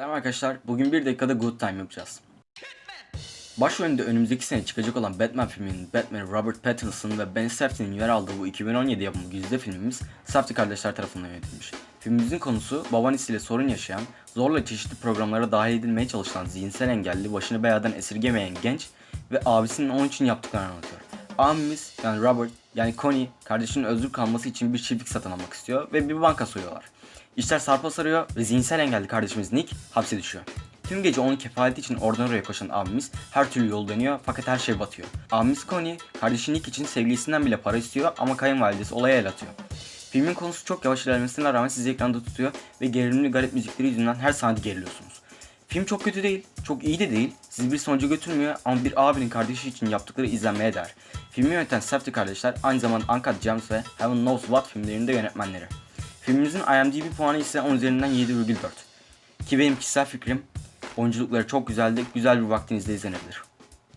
Selam arkadaşlar. Bugün bir dakikada Good Time yapacağız. Başrolünde önümüzdeki sene çıkacak olan Batman filminin Batman Robert Pattinson ve Ben Safdie'nin yer aldığı bu 2017 yapımı güzide filmimiz Safdie kardeşler tarafından yönetilmiş. Filmimizin konusu babaannesiyle sorun yaşayan, zorla çeşitli programlara dahil edilmeye çalışılan zihinsel engelli, başını beladan esirgemeyen genç ve abisinin onun için yaptıklarını anlatıyor. Abimiz yani Robert yani Connie kardeşinin özgür kalması için bir çiftlik satın almak istiyor ve bir banka soyuyorlar. İşler sarpa sarıyor ve zihinsel engelli kardeşimiz Nick hapse düşüyor. Tüm gece onun kefaleti için oradan oraya koşan abimiz her türlü yol dönüyor fakat her şey batıyor. Abimiz Connie kardeşi Nick için sevgilisinden bile para istiyor ama kayınvalidesi olaya el atıyor. Filmin konusu çok yavaş ilerlemesine rağmen sizi ekranda tutuyor ve gerilimli garip müzikleri yüzünden her saniye geriliyorsunuz. Film çok kötü değil, çok iyi de değil, sizi bir sonuca götürmüyor ama bir abinin kardeşi için yaptıkları izlenmeye değer. Filmi yöneten Safdie kardeşler aynı zamanda Uncut Gems ve Heaven Knows What filmlerinin de yönetmenleri. Filmimizin IMDb puanı ise 10 üzerinden 7,4. Ki benim kişisel fikrim oyunculukları çok güzeldi, güzel bir vaktinizde izlenebilir.